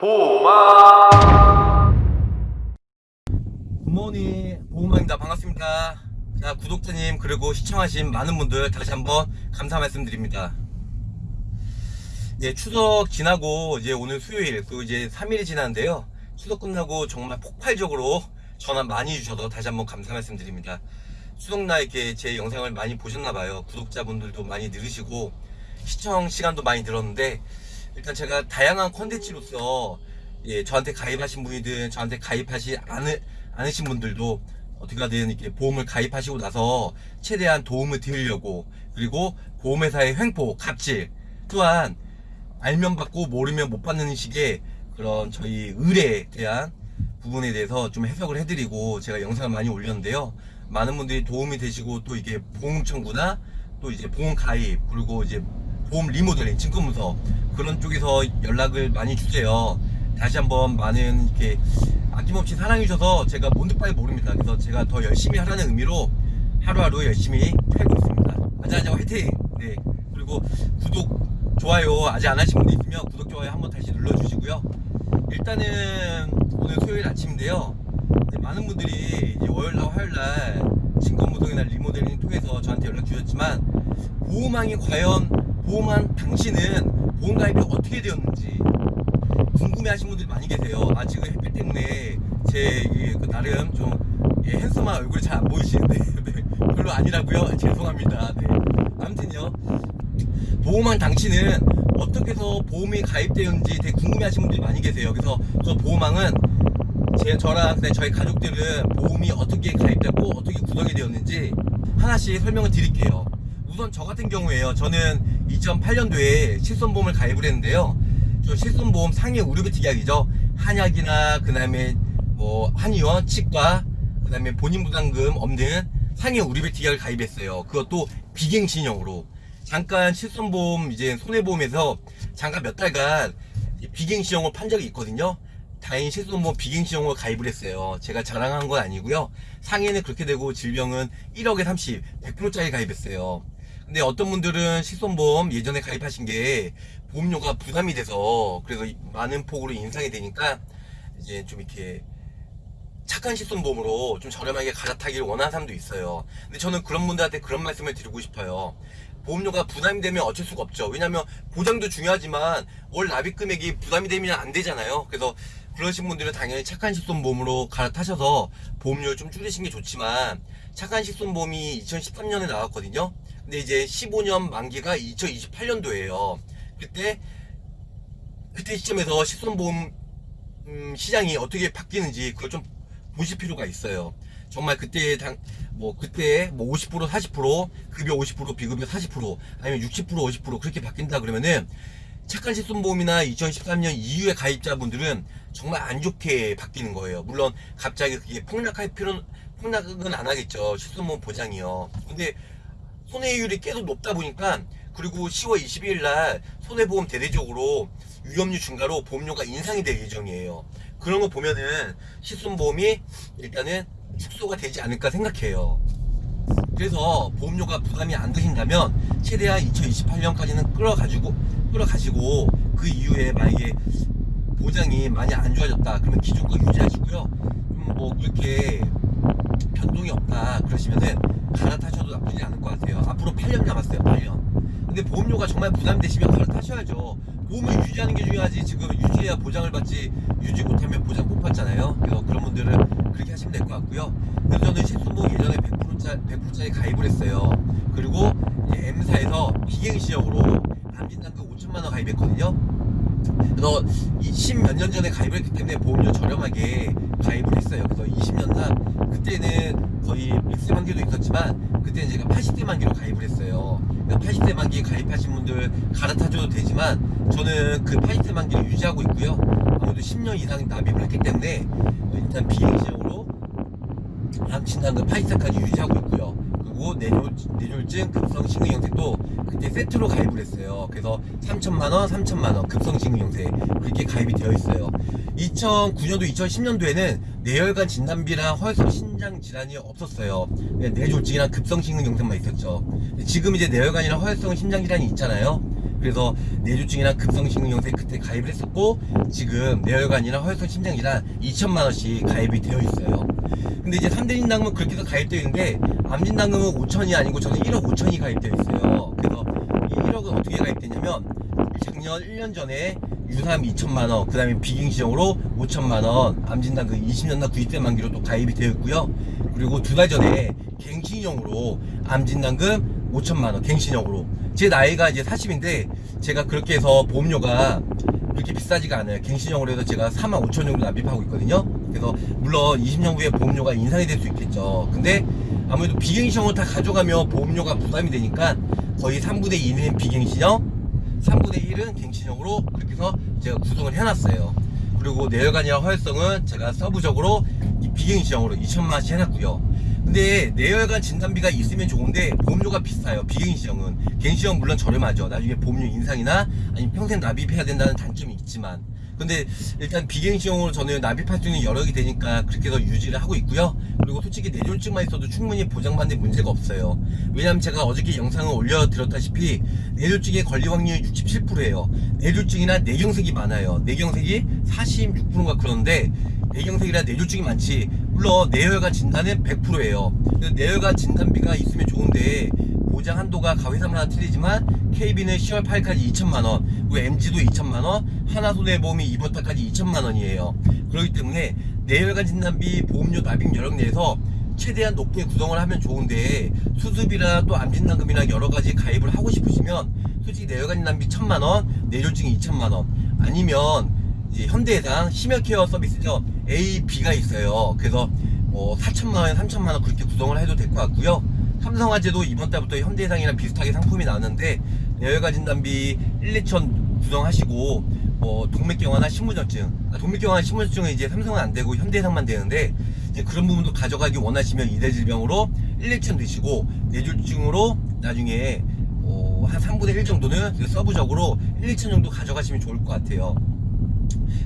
보마. 굿모닝 보호망입니다. 반갑습니다. 자 구독자님 그리고 시청하신 많은 분들 다시 한번 감사 말씀드립니다. 예, 추석 지나고 이제 오늘 수요일 그리고 이제 3일이 지났는데요. 추석 끝나고 정말 폭발적으로 전화 많이 주셔서 다시 한번 감사 말씀드립니다. 추석날 이렇게 제 영상을 많이 보셨나봐요. 구독자분들도 많이 늘으시고 시청 시간도 많이 들었는데 일단 제가 다양한 컨텐츠로서 예, 저한테 가입하신 분이든 저한테 가입하지 않으, 않으신 분들도 어떻게든 이렇게 보험을 가입하시고 나서 최대한 도움을 드리려고 그리고 보험회사의 횡포, 갑질 또한 알면 받고 모르면 못 받는 식의 그런 저희 의뢰에 대한 부분에 대해서 좀 해석을 해드리고 제가 영상을 많이 올렸는데요. 많은 분들이 도움이 되시고 또 이게 보험 청구나 또 이제 보험 가입 그리고 이제 보험 리모델링 증권문서 그런 쪽에서 연락을 많이 주세요. 다시 한번 많은 이렇게 아낌없이 사랑해 주셔서 제가 뭔 듯바에 모릅니다. 그래서 제가 더 열심히 하라는 의미로 하루하루 열심히 살고 있습니다. 아자아자 화이팅! 네. 그리고 구독, 좋아요 아직 안 하신 분들 있으면 구독, 좋아요 한번 다시 눌러주시고요. 일단은 오늘 수요일 아침인데요. 많은 분들이 월요일날 화요일날 증권무동이나 리모델링 통해서 저한테 연락 주셨지만 보험왕이 과연 보험한 당신은 보험 가입이 어떻게 되었는지 궁금해하시는 분들이 많이 계세요. 아 지금 햇빛 때문에 제 그 나름 좀 예, 핸섬한 얼굴이 잘 안 보이시는데 네, 별로 아니라고요. 죄송합니다. 네. 아무튼요. 보험한 당신은 어떻게 해서 보험이 가입되었는지 되게 궁금해하시는 분들이 많이 계세요. 그래서 저 보험왕은 제 저랑 그다음에 저희 가족들은 보험이 어떻게 가입되고 어떻게 구성이 되었는지 하나씩 설명을 드릴게요. 우선 저 같은 경우에요. 저는 2008년도에 실손보험을 가입을 했는데요. 저 실손보험 상해 의료비트 계약이죠. 한약이나 그 다음에 뭐 한의원, 치과, 그 다음에 본인 부담금 없는 상해 의료비트 계약을 가입했어요. 그것도 비갱신형으로 잠깐 실손보험 이제 손해보험에서 잠깐 몇 달간 비갱신형을 판 적이 있거든요. 다행히 실손보험 비갱신형으로 가입을 했어요. 제가 자랑한 건 아니고요. 상해는 그렇게 되고 질병은 1억에 30, 100%짜리 가입했어요. 근데 어떤 분들은 실손보험 예전에 가입하신 게 보험료가 부담이 돼서 그래서 많은 폭으로 인상이 되니까 이제 좀 이렇게 착한 실손보험으로 좀 저렴하게 갈아타기를 원하는 사람도 있어요. 근데 저는 그런 분들한테 그런 말씀을 드리고 싶어요. 보험료가 부담이 되면 어쩔 수가 없죠. 왜냐면 보장도 중요하지만 월 납입 금액이 부담이 되면 안 되잖아요. 그래서 그러신 분들은 당연히 착한 실손보험으로 갈아타셔서 보험료를 좀 줄이신 게 좋지만 착한 실손보험이 2013년에 나왔거든요. 근데 이제 15년 만기가 2028년도예요. 그때 그때 시점에서 실손보험 음, 시장이 어떻게 바뀌는지 그걸 좀 보실 필요가 있어요. 정말 그때 당, 뭐, 그때 뭐 50%, 40%, 급여 50%, 비급여 40%, 아니면 60%, 50% 그렇게 바뀐다 그러면은 착한 실손보험이나 2013년 이후의 가입자분들은 정말 안 좋게 바뀌는 거예요. 물론 갑자기 그게 폭락할 필요는, 폭락은 안 하겠죠. 실손보험 보장이요. 근데 손해율이 계속 높다 보니까 그리고 10월 22일 날 손해보험 대대적으로 위험료 증가로 보험료가 인상이 될 예정이에요. 그런 거 보면은 실손보험이 일단은 축소가 되지 않을까 생각해요. 그래서 보험료가 부담이 안 되신다면 최대한 2028년까지는 끌어가지고 끌어가시고 그 이후에 만약에 보장이 많이 안 좋아졌다 그러면 기존 거 유지하시고요. 좀뭐 그렇게 변동이 없다 그러시면은 갈아타셔도 나쁘지 않을 것 같아요. 앞으로 8년 남았어요. 8년. 근데 보험료가 정말 부담이 되시면 갈아타셔야죠. 보험을 유지하는 게 중요하지 지금 유지해야 보장을 받지 유지 못하면 보장 못 받잖아요. 그래서 그런 분들은 그렇게 하시면 될 것 같고요. 그래서 저는 실손보험 예전에 100%짜, 100%짜리 가입을 했어요. 그리고 M사에서 비갱시형으로 암진단금 5천만원 가입했거든요. 그래서 10몇 년 전에 가입을 했기 때문에 보험료 저렴하게 가입을 했어요. 그래서 20년 단 그때는 거의 100세 만기도 있었지만 그때는 제가 80대 만기로 가입을 했어요. 80대 만기에 가입하신 분들 갈아타줘도 되지만 저는 그 80대 만기를 유지하고 있고요. 아무래도 10년 이상 납입을 했기 때문에 일단 비행시형으로 암 진단금 80세까지 유지하고 있고요. 그리고 뇌졸, 뇌졸증 급성심의 형태도 그때 세트로 가입을 했어요. 그래서 3천만원, 3천만원 급성심의 형태 그렇게 가입이 되어 있어요. 2009년도, 2010년도에는 뇌혈관 진단비랑 허혈성 신장 질환이 없었어요. 뇌졸증이랑 급성심의 형태만 있었죠. 지금 이제 뇌혈관이랑 허혈성 심장 질환이 있잖아요. 그래서 뇌졸중이나 급성심근경색 그때 가입을 했었고 지금 뇌혈관이나 허혈성 심장질환 2천만 원씩 가입이 되어 있어요. 근데 이제 3대 진단금은 그렇게 해서 가입되어 있는데 암 진단금은 5천이 아니고 저는 1억 5천이 가입되어 있어요. 1억은 어떻게 가입되냐면 작년 1년 전에 유삼 2천만 원, 그 다음에 비갱시형으로 5천만 원, 암진단금 20년 나 90대 만기로 또 가입이 되어 있고요. 그리고 두 달 전에 갱신형으로 암진단금 5천만 원, 갱신형으로. 제 나이가 이제 40인데 제가 그렇게 해서 보험료가 그렇게 비싸지가 않아요. 갱신형으로 해서 제가 4만 5천 정도 납입하고 있거든요. 그래서 물론 20년 후에 보험료가 인상이 될 수 있겠죠. 근데 아무래도 비갱신형을 다 가져가면 보험료가 부담이 되니까 거의 3분의 2는 비갱신형, 3분의 1은 갱신형으로 그렇게 해서 제가 구성을 해놨어요. 그리고 내열관이랑 허혈성은 제가 서부적으로 이 비갱신형으로 2천만원씩 해놨고요. 근데 내열관 진단비가 있으면 좋은데 보험료가 비싸요. 비갱신형은. 갱신형 물론 저렴하죠. 나중에 보험료 인상이나 아니면 평생 납입해야 된다는 단점이 있지만. 근데 일단 비갱신형으로 저는 납입할 수 있는 여력이 되니까 그렇게 해서 유지를 하고 있고요. 그리고 솔직히 뇌졸중만 있어도 충분히 보장받는 문제가 없어요. 왜냐면 제가 어저께 영상을 올려드렸다시피 뇌졸중의 권리 확률이 67%예요. 뇌졸중이나 뇌경색이 많아요. 뇌경색이 46%인가 그런데 뇌경색이라 뇌졸중이 많지. 물론 뇌혈관 진단은 100%예요. 뇌혈관 진단비가 있으면 좋은데 보장 한도가 각 회사마다 틀리지만 KB는 10월 8일까지 2천만원 그리고 MG도 2천만원 하나손해보험이 이번 달까지 2천만원이에요. 그렇기 때문에 내혈관 진단비 보험료 납입 여력 내에서 최대한 높게 구성을 하면 좋은데 수습이나 또 암진단금이나 여러가지 가입을 하고 싶으시면 솔직히 내혈관 진단비 1천만원 뇌졸중이 2천만원. 아니면 이제 현대해상 심혈케어 서비스죠. A, B가 있어요. 그래서 뭐 4천만원, 3천만원 그렇게 구성을 해도 될 것 같고요 삼성화재도 이번 달부터 현대해상이랑 비슷하게 상품이 나왔는데 내열가 진단비 1, 2천 구성하시고 뭐 동맥경화나 신무전증 아, 동맥경화나 신무전증은 이제 삼성은 안 되고 현대해상만 되는데 이제 그런 부분도 가져가기 원하시면 이대 질병으로 1, 2천 드시고 뇌졸중으로 나중에 어, 한 3분의 1 정도는 그 서브적으로 1, 2천 정도 가져가시면 좋을 것 같아요.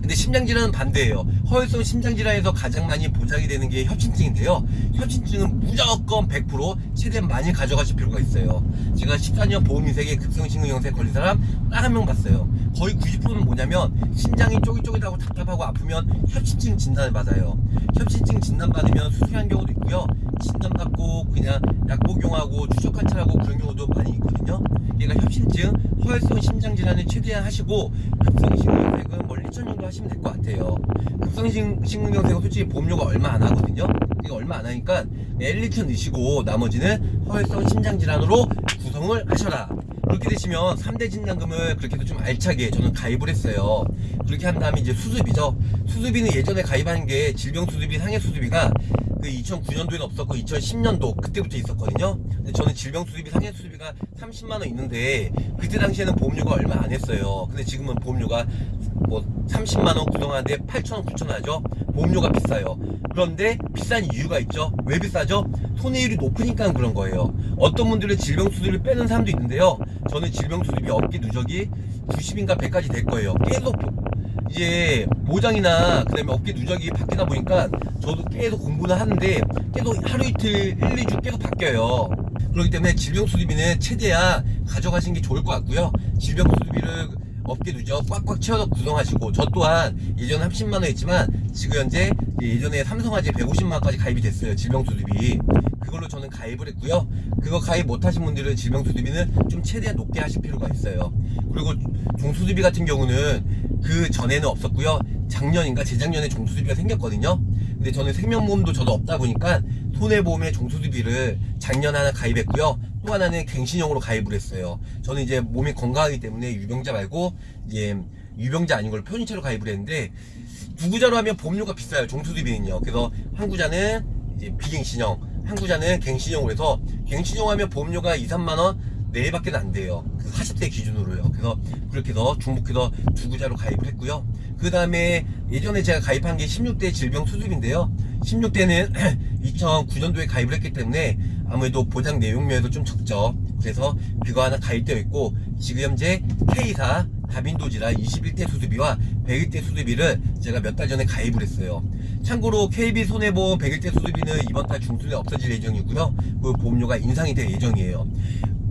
근데 심장질환은 반대예요. 허혈성 심장질환에서 가장 많이 보장이 되는 게 협심증인데요. 협심증은 무조건 100% 최대한 많이 가져가실 필요가 있어요. 제가 14년 보험인색에 급성심근경색 걸린 사람 딱 한 명 봤어요. 거의 90%는 뭐냐면 심장이 쪼깃쪼깃하고 답답하고 아프면 협심증 진단을 받아요. 협심증 진단 받으면 수술한 경우도 있고요. 진단 받고 그냥 약 복용하고 추적 관찰하고 그런 경우도 많이 있거든요. 그러니까 협심증, 허혈성 심장질환을 최대한 하시고 급성심근경색은 멀리 1천 정도 하시면 될 것 같아요. 급성심근경색은 솔직히 보험료가 얼마 안 하거든요. 이거 얼마 안 하니까 1, 2천 넣으시고 나머지는 허혈성 심장질환으로 구성을 하셔라. 그렇게 되시면 3대 진단금을 그렇게 해서 좀 알차게 저는 가입을 했어요. 그렇게 한 다음에 이제 수습이죠. 수습비는 예전에 가입한 게 질병 수습비, 상해 수습비가 그 2009년도에는 없었고 2010년도 그때부터 있었거든요. 근데 저는 질병 수습비, 상해 수습비가 30만 원 있는데 그때 당시에는 보험료가 얼마 안 했어요. 근데 지금은 보험료가 뭐 30만 원 구성하는데 8천 원, 9천 원 하죠. 보험료가 비싸요. 그런데 비싼 이유가 있죠. 왜 비싸죠? 손해율이 높으니까 그런 거예요. 어떤 분들은 질병 수술을 빼는 사람도 있는데요. 저는 질병 수술이 어깨 누적이 90인가 100까지 될 거예요. 계속 이제 모장이나 그다음에 어깨 누적이 바뀌다 보니까 저도 계속 공부를 하는데 계속 하루 이틀 1, 2주 계속 바뀌어요. 그렇기 때문에 질병 수술비는 최대한 가져가시는 게 좋을 것 같고요. 질병 수술비를 어깨 누적 꽉꽉 채워서 구성하시고 저 또한 예전에 30만원 했지만 지금 현재 예전에 삼성화재 150만원까지 가입이 됐어요 질병수습이 그걸로 저는 가입을 했고요 그거 가입 못하신 분들은 질병수습비는 좀 최대한 높게 하실 필요가 있어요 그리고 종수습비 같은 경우는 그 전에는 없었고요. 작년인가 재작년에 종수습비가 생겼거든요. 근데 저는 생명보험도 저도 없다 보니까 손해보험에 종수습비를 작년 하나 가입했고요. 또 하나는 갱신형으로 가입을 했어요. 저는 이제 몸이 건강하기 때문에 유병자 말고 이제 유병자 아닌 걸 표준체로 가입을 했는데 두 구자로 하면 보험료가 비싸요 종수습비는요. 그래서 한 구자는 이제 비갱신형 한 구자는 갱신형으로 해서 갱신형 하면 보험료가 2, 3만원 내외밖에 안 돼요. 40대 기준으로요. 그래서 그렇게 해서 중복해서 두 구자로 가입을 했고요. 그 다음에 예전에 제가 가입한 게 16대 질병 수습인데요. 16대는 2009년도에 가입을 했기 때문에 아무래도 보장 내용면에도 좀 적죠. 그래서 그거 하나 가입되어 있고 지금 현재 K사 다빈도지라 21대 수수비와 101대 수수비를 제가 몇 달 전에 가입을 했어요. 참고로 KB 손해보험 101대 수수비는 이번 달 중순에 없어질 예정이고요. 그 보험료가 인상이 될 예정이에요.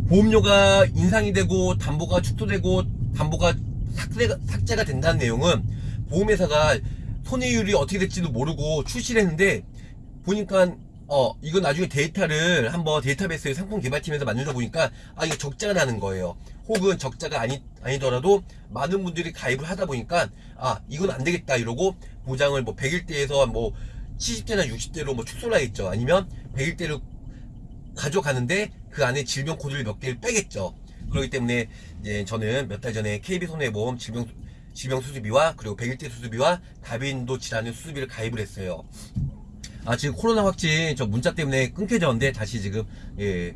보험료가 인상이 되고 담보가 축소되고 담보가 삭제가, 삭제가 된다는 내용은 보험회사가 손해율이 어떻게 될지도 모르고 출시를 했는데 보니까 어 이거 나중에 데이터를 한번 데이터베이스 상품 개발팀에서 만들어 보니까 아 이거 적자가 나는 거예요. 혹은 적자가 아니 아니더라도 많은 분들이 가입을 하다 보니까 아 이건 안 되겠다 이러고 보장을 뭐 100일 대에서 뭐 70대나 60대로 뭐 축소를 하겠죠. 아니면 100일 대로 가져가는데 그 안에 질병 코드를 몇 개를 빼겠죠. 그렇기 때문에 이제 저는 몇 달 전에 KB 손해보험 질병 질병 수수비와 그리고 100일대 수수비와 다빈도 질환의 수수비를 가입을 했어요. 아 지금 코로나 확진 저 문자 때문에 끊겨졌는데 다시 지금 예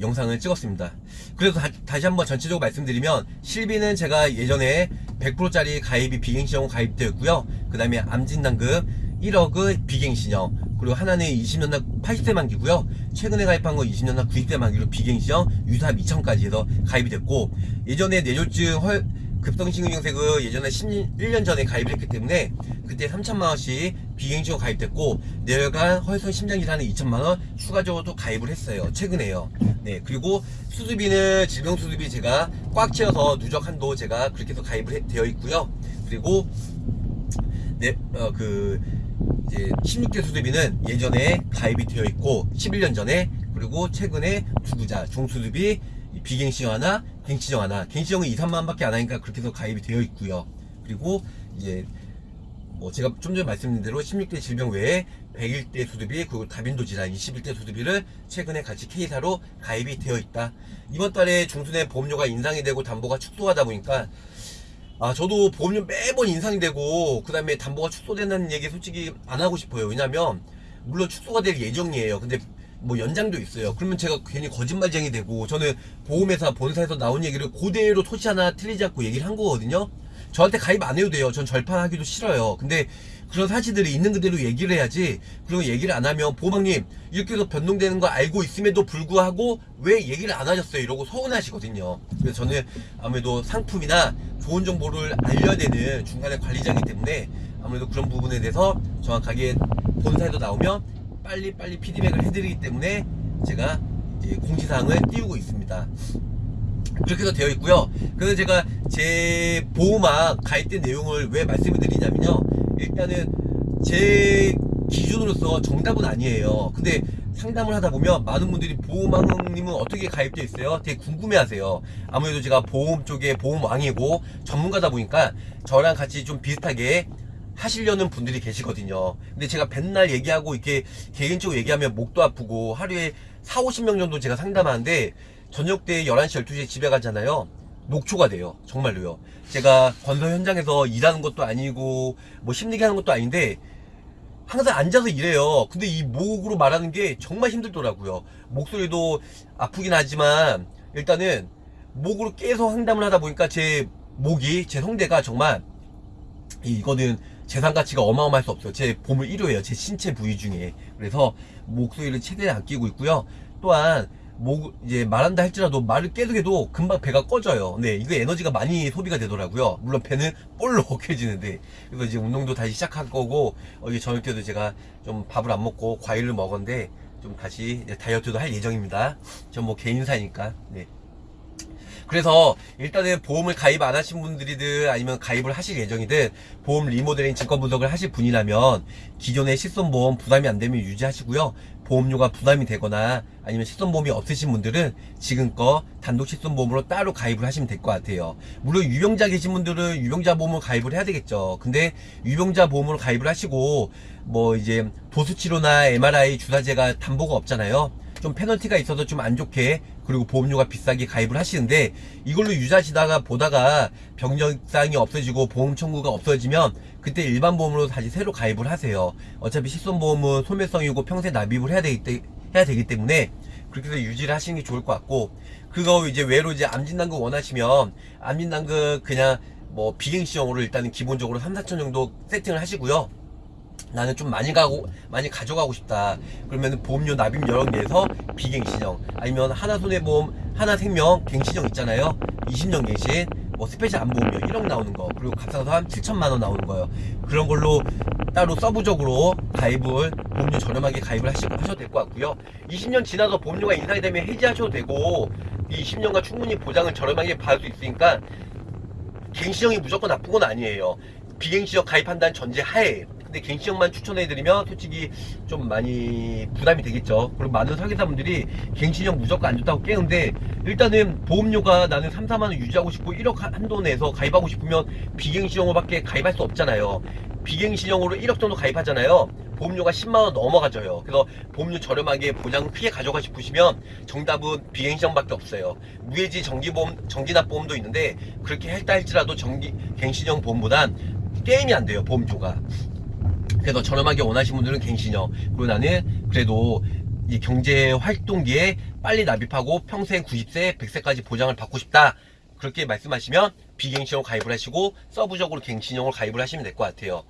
영상을 찍었습니다. 그래서 다, 시 한번 전체적으로 말씀드리면 실비는 제가 예전에 100%짜리 가입이 비갱신형 가입되었고요. 그 다음에 암진단금 1억의 비갱신형 그리고 하나는 20년 날 80세 만기고요. 최근에 가입한 거 20년 날 90세 만기로 비갱신형 유사합 2천까지 해서 가입이 됐고 예전에 뇌졸중 헐 급성심근경색을 예전에 11년 전에 가입을 했기 때문에 그때 3천만원씩 비행시로 가입됐고 뇌혈관 헐선 심장질환은 2천만원 추가적으로 또 가입을 했어요. 최근에요. 네 그리고 수수비는 질병수수비 제가 꽉 채워서 누적 한도 제가 그렇게 해서 가입을 해, 되어 있고요. 그리고 네, 어, 그 이제 16대 수수비는 예전에 가입이 되어 있고 11년 전에 그리고 최근에 두구자 종수수비 비갱신형 하나, 갱신형 하나. 갱신형은 2, 3만 밖에 안 하니까 그렇게 해서 가입이 되어 있고요. 그리고 이제 뭐 제가 좀 전에 말씀드린 대로 16대 질병 외에 101대 수두비 그리고 다빈도 질환 21대 수두비를 최근에 같이 K사로 가입이 되어 있다. 이번 달에 중순에 보험료가 인상이 되고 담보가 축소하다 보니까 아 저도 보험료 매번 인상이 되고 그 다음에 담보가 축소된다는 얘기 솔직히 안 하고 싶어요. 왜냐면 물론 축소가 될 예정이에요. 근데 뭐 연장도 있어요. 그러면 제가 괜히 거짓말쟁이 되고 저는 보험회사 본사에서 나온 얘기를 그대로 토시 하나 틀리지 않고 얘기를 한 거거든요. 저한테 가입 안 해도 돼요. 전 절판하기도 싫어요. 근데 그런 사실들이 있는 그대로 얘기를 해야지. 그리고 얘기를 안 하면 보호망님 이렇게 해서 변동되는 거 알고 있음에도 불구하고 왜 얘기를 안 하셨어요? 이러고 서운하시거든요. 그래서 저는 아무래도 상품이나 좋은 정보를 알려야 되는 중간에 관리자이기 때문에 아무래도 그런 부분에 대해서 정확하게 본사에서 나오면 빨리 빨리 피드백을 해드리기 때문에 제가 이제 공지사항을 띄우고 있습니다. 그렇게 해서 되어 있고요. 그래서 제가 제 보호막 가입된 내용을 왜 말씀을 드리냐면요. 일단은 제 기준으로서 정답은 아니에요. 근데 상담을 하다 보면 많은 분들이 보험왕님은 어떻게 가입되어 있어요? 되게 궁금해 하세요. 아무래도 제가 보험 쪽에 보험왕이고 전문가다 보니까 저랑 같이 좀 비슷하게 하시려는 분들이 계시거든요. 근데 제가 맨날 얘기하고 이렇게 개인적으로 얘기하면 목도 아프고 하루에 4, 50명 정도 제가 상담하는데 저녁 때 11시, 12시에 집에 가잖아요. 녹초가 돼요. 정말로요. 제가 건설 현장에서 일하는 것도 아니고 뭐 힘들게 하는 것도 아닌데 항상 앉아서 일해요. 근데 이 목으로 말하는 게 정말 힘들더라고요. 목소리도 아프긴 하지만 일단은 목으로 계속 상담을 하다 보니까 제 목이 제 성대가 정말 이거는 재산 가치가 어마어마할 수 없어요. 제 보물 1호예요. 제 신체 부위 중에. 그래서 목소리를 최대한 아끼고 있고요. 또한 목 이제 말한다 할지라도 말을 해도 금방 배가 꺼져요. 네, 이거 에너지가 많이 소비가 되더라고요. 물론 배는 볼로 켜지는데 그래서 이제 운동도 다시 시작할 거고 어, 이게 저녁 때도 제가 좀 밥을 안 먹고 과일을 먹었는데 좀 다시 다이어트도 할 예정입니다. 전 뭐 개인사니까. 네. 그래서 일단은 보험을 가입 안 하신 분들이든 아니면 가입을 하실 예정이든 보험 리모델링 증권 분석을 하실 분이라면 기존의 실손보험 부담이 안 되면 유지하시고요. 보험료가 부담이 되거나 아니면 실손보험이 없으신 분들은 지금껏 단독 실손보험으로 따로 가입을 하시면 될 것 같아요. 물론 유병자 계신 분들은 유병자 보험을 가입을 해야 되겠죠. 근데 유병자 보험으로 가입을 하시고 뭐 이제 도수치료나 MRI 주사제가 담보가 없잖아요. 좀 페널티가 있어서 좀 안 좋게 그리고 보험료가 비싸게 가입을 하시는데 이걸로 유지하시다가 보다가 병력상이 없어지고 보험 청구가 없어지면 그때 일반 보험으로 다시 새로 가입을 하세요. 어차피 실손보험은 소멸성이고 평생 납입을 해야 되기, 때, 해야 되기 때문에 그렇게 해서 유지를 하시는 게 좋을 것 같고 그거 이제 외로 이제 암진단금 원하시면 암진단금 그냥 뭐 비갱시형으로 일단은 기본적으로 3, 4천 정도 세팅을 하시고요. 나는 좀 많이 가고 많이 가져가고 싶다. 그러면 보험료 납입 여력 내에서 비갱신형 아니면 하나손해보험 하나생명 갱신형 있잖아요. 20년 갱신 뭐 스페셜 암보험료 1억 나오는 거 그리고 갑상선 7천만 원 나오는 거예요. 그런 걸로 따로 서브적으로 가입을 보험료 저렴하게 가입을 하시, 하셔도 될 것 같고요. 20년 지나서 보험료가 인상이 되면 해지하셔도 되고 이 20년간 충분히 보장을 저렴하게 받을 수 있으니까 갱신형이 무조건 나쁜 건 아니에요. 비갱신형 가입한다는 전제 하에 근데 갱신형만 추천해드리면 솔직히 좀 많이 부담이 되겠죠. 그리고 많은 설계사분들이 갱신형 무조건 안 좋다고 깨는데 일단은 보험료가 나는 3, 4만원 유지하고 싶고 1억 한도 내서 가입하고 싶으면 비갱신형으로 밖에 가입할 수 없잖아요. 비갱신형으로 1억 정도 가입하잖아요. 보험료가 10만원 넘어가져요. 그래서 보험료 저렴하게 보장 크게 가져가 싶으시면 정답은 비갱신형밖에 없어요. 무해지 정기보험 정기납보험도 있는데 그렇게 했다 할지라도 정기 갱신형 보험보단 게임이 안 돼요 보험료가 그래서 저렴하게 원하시는 분들은 갱신형 그리고 나는 그래도 이 경제 활동기에 빨리 납입하고 평생 90세 100세까지 보장을 받고 싶다. 그렇게 말씀하시면 비갱신형 가입을 하시고 서브적으로 갱신형으로 가입을 하시면 될 것 같아요.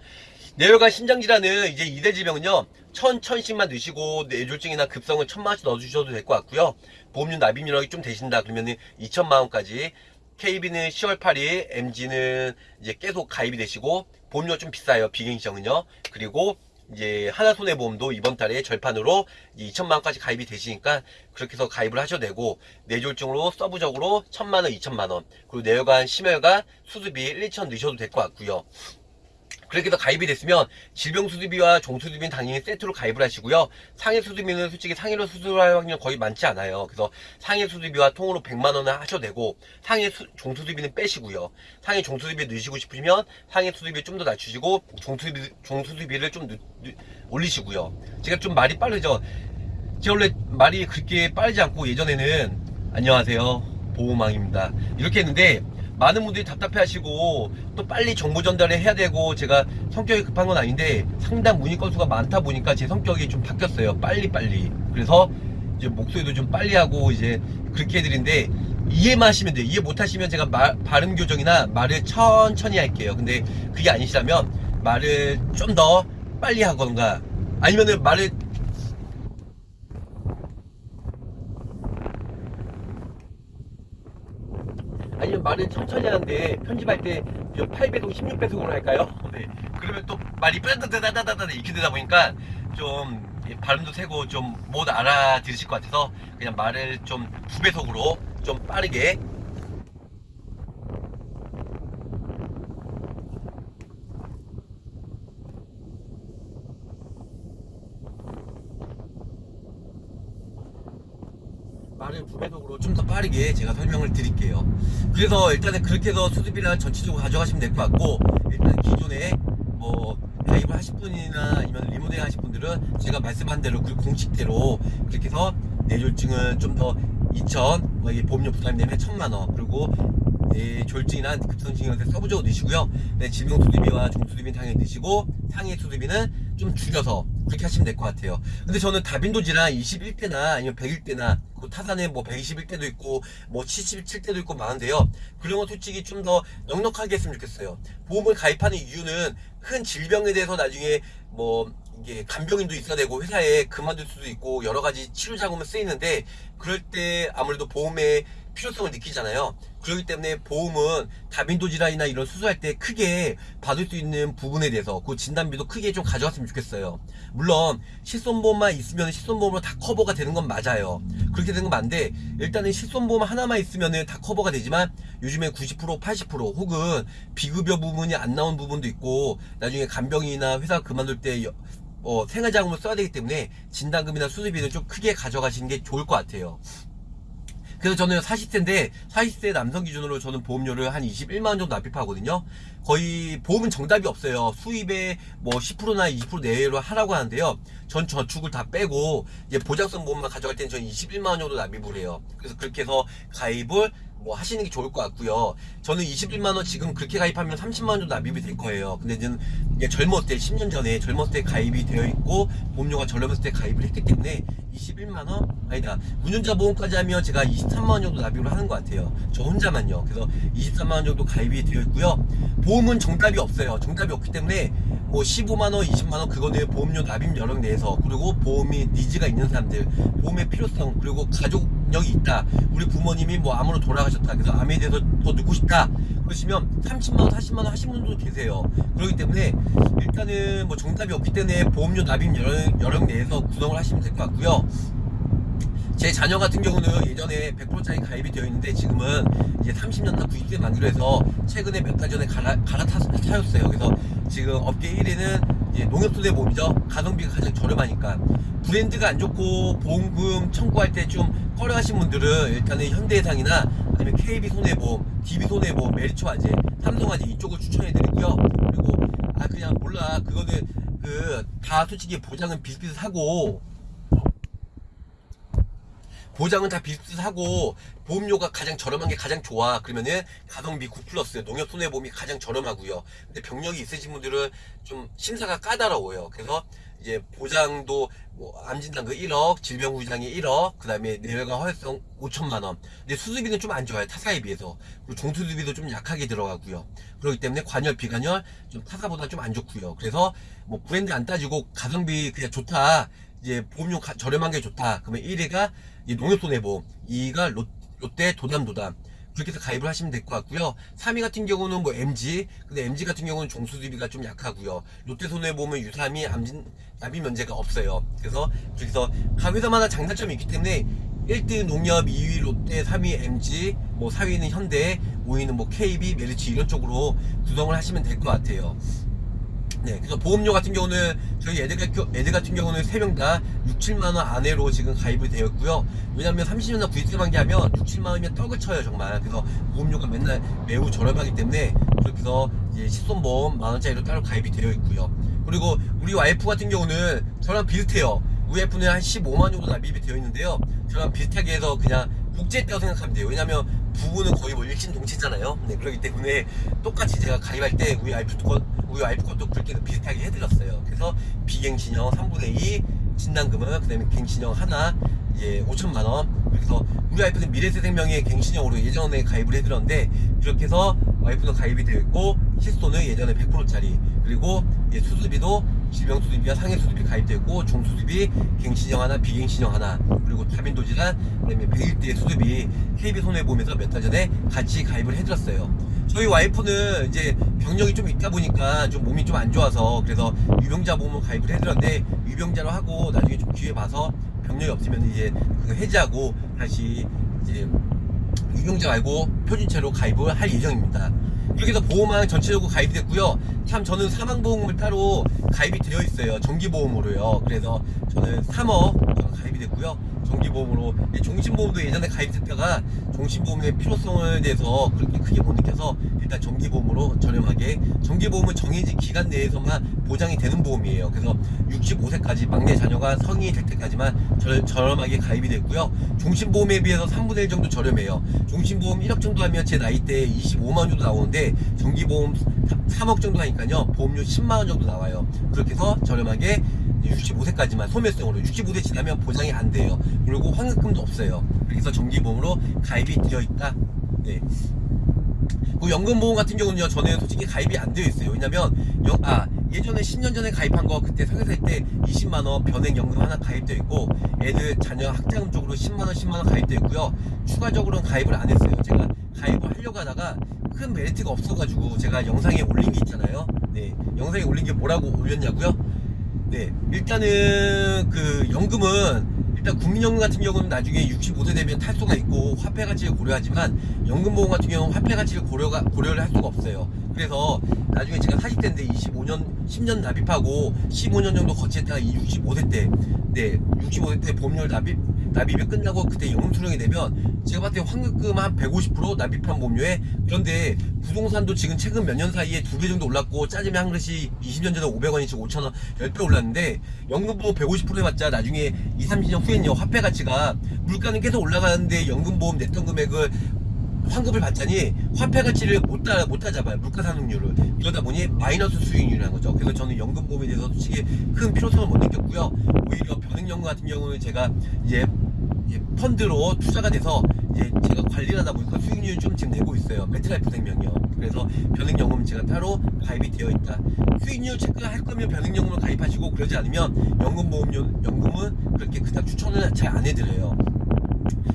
뇌혈관 심장질환은 이제 이대 질병은요 천 천씩만 넣으시고 뇌졸중이나 급성을 천만원씩 넣어주셔도 될 것 같고요. 보험료 납입 여력이 좀 되신다 그러면은 2천만원까지 KB는 10월 8일 MG는 이제 계속 가입이 되시고 보험료 좀 비싸요 비갱신형은요. 그리고 이제 하나손해보험도 이번 달에 절판으로 2천만원까지 가입이 되시니까 그렇게 해서 가입을 하셔도 되고 뇌졸중으로 서브적으로 1천만원 2천만원 그리고 뇌혈관 심혈관 수술비 1, 2천 넣으셔도 될 것 같고요 그렇게 해서 가입이 됐으면 질병 수술비와 종수술비는 당연히 세트로 가입을 하시고요. 상해 수술비는 솔직히 상해로 수술할 확률 거의 많지 않아요. 그래서 상해 수술비와 통으로 100만 원을 하셔도 되고 상해 수, 종수술비는 빼시고요. 상해 종수술비 넣으시고 싶으시면 상해 수술비 좀 더 낮추시고 종수술비, 종수술비를 좀 늦, 늦, 올리시고요. 제가 좀 말이 빠르죠. 제가 원래 말이 그렇게 빠르지 않고 예전에는 안녕하세요 보호망입니다 이렇게 했는데 많은 분들이 답답해 하시고 또 빨리 정보 전달을 해야 되고 제가 성격이 급한 건 아닌데 상담 문의 건수가 많다 보니까 제 성격이 좀 바뀌었어요. 빨리 빨리. 그래서 이제 목소리도 좀 빨리 하고 이제 그렇게 해드리는데 이해만 하시면 돼요. 이해 못 하시면 제가 말, 발음 교정이나 말을 천천히 할게요. 근데 그게 아니시라면 말을 좀 더 빨리 하거나 아니면은 말을 아니면 말을 천천히 하는데 편집할 때 8배속, 16배속으로 할까요? 네. 그러면 또 말이 빠다다다다다다 이렇게 되다 보니까 좀 발음도 세고 좀 못 알아들으실 것 같아서 그냥 말을 좀 2배속으로 좀 빠르게 말을 부배속으로 좀 더 빠르게 제가 설명을 드릴게요. 그래서 일단은 그렇게 해서 수습이랑 전체적으로 가져가시면 될 것 같고 일단 기존에 뭐 가입을 하실 분이나 아니면 리모델 하실 분들은 제가 말씀한 대로 그 공식대로 그렇게 해서 뇌졸중은 좀 더 2천 뭐 이게 보험료 부담이 되면 1천만 원 그리고 네, 졸증이나 급성징역에 서부적으로 넣으시고요. 네, 질병 수술비와 종수술비는 당연히 넣으시고 상해 수술비는 좀 줄여서 그렇게 하시면 될 것 같아요. 근데 저는 다빈도 질환 21대나 아니면 101대나 그 타산에 뭐 121대도 있고 뭐 77대도 있고 많은데요. 그런 건 솔직히 좀 더 넉넉하게 했으면 좋겠어요. 보험을 가입하는 이유는 큰 질병에 대해서 나중에 뭐 이게 간병인도 있어야 되고 회사에 그만둘 수도 있고 여러 가지 치료 자금을 쓰이는데 그럴 때 아무래도 보험의 필요성을 느끼잖아요. 그렇기 때문에 보험은 다빈도 질환이나 이런 수술할 때 크게 받을 수 있는 부분에 대해서 그 진단비도 크게 좀 가져갔으면 좋겠어요. 물론 실손보험만 있으면 실손보험으로 다 커버가 되는 건 맞아요. 그렇게 되는 건 맞는데 일단은 실손보험 하나만 있으면 은 다 커버가 되지만 요즘에 90% 80% 혹은 비급여 부분이 안 나온 부분도 있고 나중에 간병이나 회사 그만둘 때 어, 생활자금을 써야 되기 때문에 진단금이나 수술비는 좀 크게 가져가시는 게 좋을 것 같아요. 그래서 저는 40세인데 40세 남성 기준으로 저는 보험료를 한 21만원 정도 납입하거든요. 거의 보험은 정답이 없어요. 수입의 뭐 10%나 20% 내외로 하라고 하는데요. 전 저축을 다 빼고 이제 보장성 보험만 가져갈 때는 저는 21만원 정도 납입을 해요. 그래서 그렇게 해서 가입을 뭐 하시는 게 좋을 것 같고요. 저는 21만원 지금 그렇게 가입하면 30만원 정도 납입이 될 거예요. 근데 저는 젊었을 때 10년 전에 젊었을 때 가입이 되어 있고 보험료가 저렴했을 때 가입을 했기 때문에 21만원 아니다 운전자 보험까지 하면 제가 23만원 정도 납입을 하는 것 같아요. 저 혼자만요. 그래서 23만원 정도 가입이 되어 있고요. 보험은 정답이 없어요. 정답이 없기 때문에 뭐 15만원 20만원 그거는 보험료 납입 여력 내에서 그리고 보험이 니즈가 있는 사람들 보험의 필요성 그리고 가족 력이 있다. 우리 부모님이 뭐 암으로 돌아가셨다. 그래서 암에 대해서 더 듣고 싶다. 그러시면 30만원 40만원 하신 분도 계세요. 그렇기 때문에 일단은 뭐 정답이 없기 때문에 보험료 납입 여력, 여력 내에서 구성을 하시면 될 것 같고요 제 자녀 같은 경우는 예전에 100%짜리 가입이 되어 있는데 지금은 이제 30년 다 구입세 만기로 해서 최근에 몇 달 전에 갈아, 갈아타였어요. 그래서 지금 업계 1위는 이제 농협손해보험이죠. 가성비가 가장 저렴하니까. 브랜드가 안 좋고 보험금 청구할 때 좀 꺼려 하신 분들은 일단은 현대해상이나 아니면 KB손해보험, DB손해보험, 메리츠화재, 삼성화재 이쪽을 추천해 드리고요. 그리고 아 그냥 몰라 그거는 그 다 솔직히 보장은 비슷비슷하고 보장은 다 비슷하고 보험료가 가장 저렴한 게 가장 좋아. 그러면은 가성비 9 플러스 농협 손해보험이 가장 저렴하고요. 근데 병력이 있으신 분들은 좀 심사가 까다로워요. 그래서 이제 보장도 뭐 암진단 그 1억 질병 후장이 1억 그 다음에 내외과 허용성 5천만원. 근데 수수비는 좀 안 좋아요 타사에 비해서. 그리고 종수수비도 좀 약하게 들어가고요. 그렇기 때문에 관열 비관열 좀 타사보다 좀 안 좋고요. 그래서 뭐 브랜드 안 따지고 가성비 그냥 좋다 이제 보험료 가- 저렴한 게 좋다. 그러면 1위가 농협손해보험, 2위가 롯, 롯데 도담도담. 그렇게 해서 가입을 하시면 될 것 같고요. 3위 같은 경우는 뭐 MG, 근데 MG 같은 경우는 종수수비가 좀 약하고요. 롯데손해보험은 유사함이 암진, 납입 면제가 없어요. 그래서 그래서 각 회사마다 장단점이 있기 때문에 1등 농협, 2위 롯데, 3위 MG, 뭐 4위는 현대, 5위는 뭐 KB, 메리츠 이런 쪽으로 구성을 하시면 될 것 같아요. 네, 그래서 보험료 같은 경우는 저희 애들, 가- 애들 같은 경우는 3명 다 6, 7만원 안에로 지금 가입이 되어 있고요. 왜냐면 30년간 구입세 만기하면 6, 7만원이면 떡을 쳐요, 정말. 그래서 보험료가 맨날 매우 저렴하기 때문에 그렇게 해서 이제 실손보험 만원짜리로 따로 가입이 되어 있고요. 그리고 우리 와이프 같은 경우는 저랑 비슷해요. 우리 와이프는 한 15만 정도 납입이 되어 있는데요. 저랑 비슷하게 해서 그냥 국제했다고 생각하면 돼요. 왜냐면 부부는 거의 뭐 일신동체잖아요. 네, 그렇기 때문에 똑같이 제가 가입할 때 우리 와이프 것, 우리 와이프 것도 그렇게 비슷하게 해드렸어요. 그래서 비갱신형 3분의 2 진단금은 그다음에 갱신형 하나 이제 5천만 원. 그래서 우리 와이프는 미래세생명의 갱신형으로 예전에 가입을 해드렸는데 그렇게 해서 와이프도 가입이 되어 있고 실손은 예전에 100%짜리 그리고 이제 수수비도 질병 수수비와 상해 수수비 가입되어 있고 종 수수비 갱신형 하나 비갱신형 하나 그리고 질환 그다음에 100일대 수수비 KB 손해보험에서 몇 달 전에 같이 가입을 해드렸어요. 저희 와이프는 이제 병력이 좀 있다 보니까 좀 몸이 좀 안 좋아서 그래서 유병자 보험을 가입을 해드렸는데 유병자로 하고 나중에 좀 기회 봐서 병력이 없으면 이제 그 해지하고 다시 이제 유병자 말고 표준체로 가입을 할 예정입니다. 이렇게 해서 보험왕 전체적으로 가입이 됐고요. 참 저는 사망보험을 따로 가입이 되어 있어요. 정기보험으로요. 그래서 저는 3억 가입이 됐고요. 정기보험으로 예, 종신보험도 예전에 가입됐다가 종신보험의 필요성에 대해서 그렇게 크게 못 느껴서 일단 정기보험으로 저렴하게 정기보험은 정해진 기간 내에서만 보장이 되는 보험이에요. 그래서 65세까지 막내 자녀가 성인이 될 때까지만 저, 저렴하게 가입이 됐고요. 종신보험에 비해서 3분의 1 정도 저렴해요. 종신보험 1억 정도 하면 제 나이 때 25만 정도 나오는데 정기보험 3억 정도 하니까요. 보험료 10만 원 정도 나와요. 그렇게 해서 저렴하게 65세까지만 소멸성으로 65세 지나면 보장이 안 돼요. 그리고 환급금도 없어요. 그래서 정기보험으로 가입이 되어 있다. 네. 그 연금보험 같은 경우는요 저는 솔직히 가입이 안 되어 있어요 왜냐면 영, 아 예전에 10년 전에 가입한 거 그때 상회사일 때 20만원 변액연금 하나 가입되어 있고 애들 자녀 학자금 쪽으로 10만원 10만원 가입되어 있고요 추가적으로는 가입을 안 했어요 제가 가입을 하려고 하다가 큰 메리트가 없어가지고 제가 영상에 올린 게 있잖아요 네 영상에 올린 게 뭐라고 올렸냐고요 네 일단은 그 연금은 일단 국민연금 같은 경우는 나중에 65세 되면 탈수가 있고 화폐 가치를 고려하지만 연금보험 같은 경우는 화폐 가치를 고려가, 고려를 할 수가 없어요. 그래서 나중에 제가 40대인데 25년 10년 납입하고 15년 정도 거치했다가 65세 때 네, 65세 때 보험료 납입 납입이 끝나고 그때 수령이 되면 제가 봤을 때 환급금 한 150% 납입한 보험료에 그런데 부동산도 지금 최근 몇 년 사이에 두 배 정도 올랐고 짜장면 한 그릇이 20년 전에 500원이지 5천원 10배 올랐는데 연금보험 150% 해봤자 나중에 2, 30년 후에는요 화폐 가치가 물가는 계속 올라가는데 연금보험 냈던 금액을 환급을 받자니 화폐 가치를 못 따라 못 따잡아요 물가 상승률을 그러다 보니 마이너스 수익률이라는 거죠. 그래서 저는 연금보험에 대해서 솔직히 큰 필요성을 못 느꼈고요. 오히려 변액연금 같은 경우는 제가 이제 펀드로 투자가 돼서 이제 제가 관리를 하다 보니까 수익률을 좀 지금 내고 있어요. 메트라이프 생명이요. 그래서 변액연금 제가 따로 가입이 되어 있다. 수익률 체크할 거면 변액연금을 가입하시고 그러지 않으면 연금보험료 연금은 그렇게 그닥 추천을 잘 안 해드려요.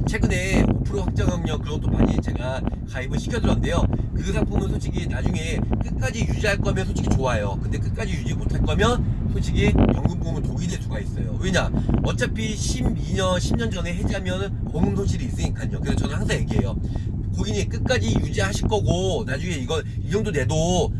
최근에 5% 확정 협력 그런 것도 많이 제가 가입을 시켜드렸는데요. 그 상품은 솔직히 나중에 끝까지 유지할 거면 솔직히 좋아요. 근데 끝까지 유지 못할 거면 솔직히 연금 보험은 독이 될 수가 있어요. 왜냐? 어차피 12년, 10년 전에 해지하면 보험 손실이 있으니까요. 그래서 저는 항상 얘기해요. 고객님 끝까지 유지하실 거고 나중에 이거 이 정도 내도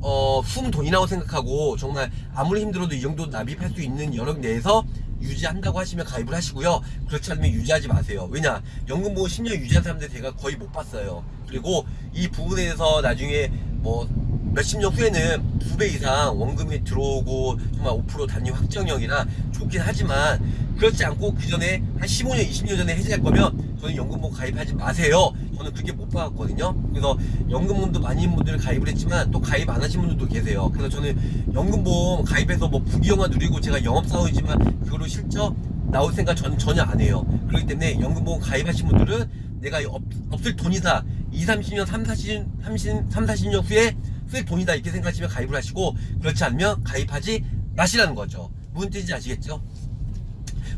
어, 숨 돈이라고 생각하고 정말 아무리 힘들어도 이 정도 납입할 수 있는 여력 내에서 유지한다고 하시면 가입을 하시고요. 그렇지 않으면 유지하지 마세요. 왜냐? 연금보험 10년 유지한 사람들 제가 거의 못 봤어요. 그리고 이 부분에 대해서 나중에 뭐 몇십 년 후에는 두 배 이상 원금이 들어오고 정말 5% 단위 확정형이나 좋긴 하지만 그렇지 않고 그 전에 한 15년, 20년 전에 해지할 거면 저는 연금보험 가입하지 마세요. 저는 그렇게 못 봐왔거든요. 그래서 연금보험도 많은 분들 가입을 했지만 또 가입 안 하신 분들도 계세요. 그래서 저는 연금보험 가입해서 뭐 부귀영화 누리고 제가 영업사원이지만 그거로 실적 나올 생각 저는 전혀 안 해요. 그렇기 때문에 연금보험 가입하신 분들은 내가 없, 없을 돈이다. 2, 30년, 3, 40, 30, 3, 40년 후에 쓸 돈이다. 이렇게 생각하시면 가입을 하시고 그렇지 않으면 가입하지 마시라는 거죠. 무슨 뜻인지 아시겠죠?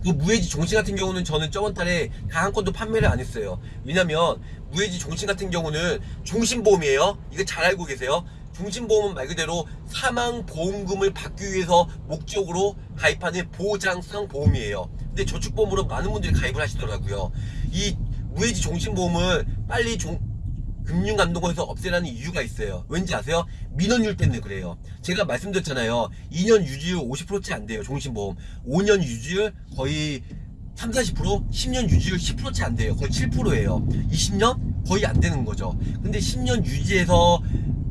그 무해지 종신 같은 경우는 저는 저번 달에 다한 건도 판매를 안 했어요. 왜냐면 무해지 종신 같은 경우는 종신보험이에요. 이거 잘 알고 계세요. 종신보험은 말 그대로 사망 보험금을 받기 위해서 목적으로 가입하는 보장성 보험이에요. 근데 저축보험으로 많은 분들이 가입을 하시더라고요. 이 무해지 종신보험을 빨리 종, 금융감독원에서 없애라는 이유가 있어요. 왠지 아세요? 민원율 때문에 그래요. 제가 말씀드렸잖아요. 2년 유지율 50%치 안 돼요. 종신보험. 5년 유지율 거의 3, 40%, 10년 유지율 10%치 안 돼요. 거의 7%예요. 20년 거의 안 되는 거죠. 근데 10년 유지해서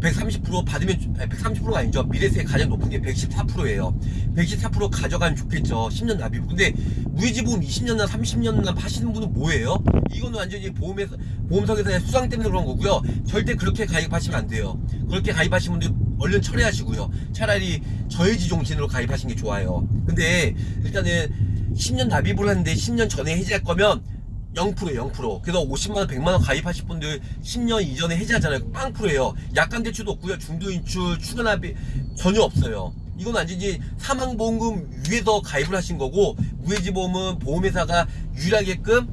130% 받으면 아니, 130%가 아니죠. 미래세 가장 높은 게 114%예요. 114% 가져가면 좋겠죠. 10년 납입. 근데 무해지보험 20년이나 30년이나 하시는 분은 뭐예요? 이거는 완전히 보험에서 보험사에서의 수당 때문에 그런 거고요. 절대 그렇게 가입하시면 안 돼요. 그렇게 가입하신 분들 얼른 철회하시고요. 차라리 저해지 종신으로 가입하신 게 좋아요. 근데 일단은 10년 납입을 하는데 10년 전에 해지할 거면 0%예요 0% 그래서 50만원 100만원 가입하실 분들 10년 이전에 해지하잖아요. 빵프로예요. 약관 대출도 없고요. 중도 인출 추가납입 전혀 없어요. 이건 완전히 사망보험금 위에서 가입을 하신 거고 무해지보험은 보험회사가 유리하게끔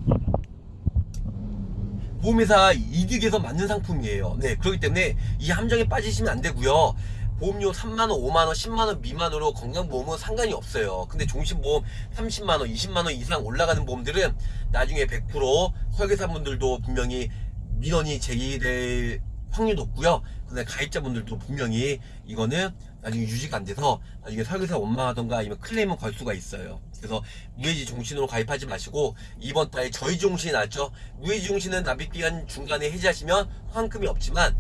보험회사 이득에서 맞는 상품이에요. 네 그렇기 때문에 이 함정에 빠지시면 안 되고요 보험료 3만원, 5만원, 10만원 미만으로 건강보험은 상관이 없어요. 근데 종신보험 30만원, 20만원 이상 올라가는 보험들은 나중에 100% 설계사분들도 분명히 민원이 제기될 확률이 높고요. 근데 가입자분들도 분명히 이거는 나중에 유지가 안 돼서 나중에 설계사 원망하던가 아니면 클레임을 걸 수가 있어요. 그래서 무해지 종신으로 가입하지 마시고 이번 달에 저희 종신이 나왔죠. 무해지 종신은 납입기간 중간에 해지하시면 환급이 없지만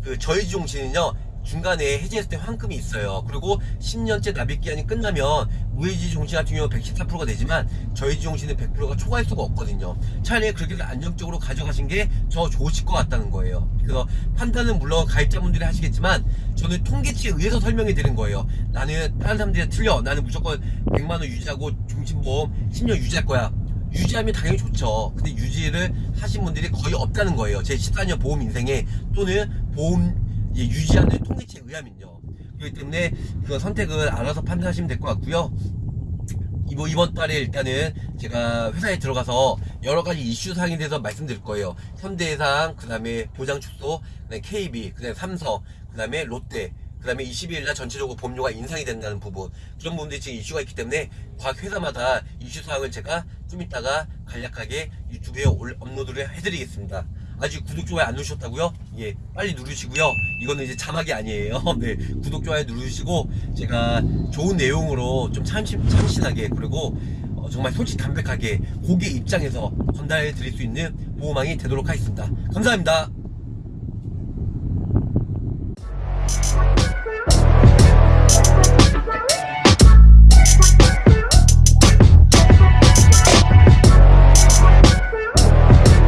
그 저희 종신은요 중간에 해지했을 때 환급이 있어요. 그리고 10년째 납입 기한이 끝나면 무해지 종신 같은 경우 114%가 되지만 저희 종신은 100%가 초과할 수가 없거든요. 차라리 그렇게 안정적으로 가져가신 게더 좋으실 것 같다는 거예요. 그래서 판단은 물론 가입자분들이 하시겠지만 저는 통계치에 의해서 설명해 드린 거예요. 나는 다른 사람들이 틀려. 나는 무조건 100만원 유지하고 종신보험 10년 유지할 거야. 유지하면 당연히 좋죠. 근데 유지를 하신 분들이 거의 없다는 거예요. 제 14년 보험 인생에 또는 보험 유지하는 통계치에 의하면요. 그렇기 때문에 그 선택을 알아서 판단하시면 될 것 같고요. 이번, 이번 달에 일단은 제가 회사에 들어가서 여러 가지 이슈 사항에 대해서 말씀드릴 거예요. 현대해상, 그 다음에 보장 축소, 그 다음에 KB, 그 다음에 삼성, 그 다음에 롯데, 그 다음에 22일날 전체적으로 보험료가 인상이 된다는 부분 그런 부분들이 지금 이슈가 있기 때문에 각 회사마다 이슈 사항을 제가 좀 이따가 간략하게 유튜브에 올, 업로드를 해드리겠습니다. 아직 구독 좋아요 안 누르셨다고요? 예 빨리 누르시고요. 이거는 이제 자막이 아니에요. 네 구독 좋아요 누르시고 제가 좋은 내용으로 좀 참신, 참신하게 그리고 어, 정말 솔직 담백하게 고객 입장에서 전달해 드릴 수 있는 보호망이 되도록 하겠습니다. 감사합니다.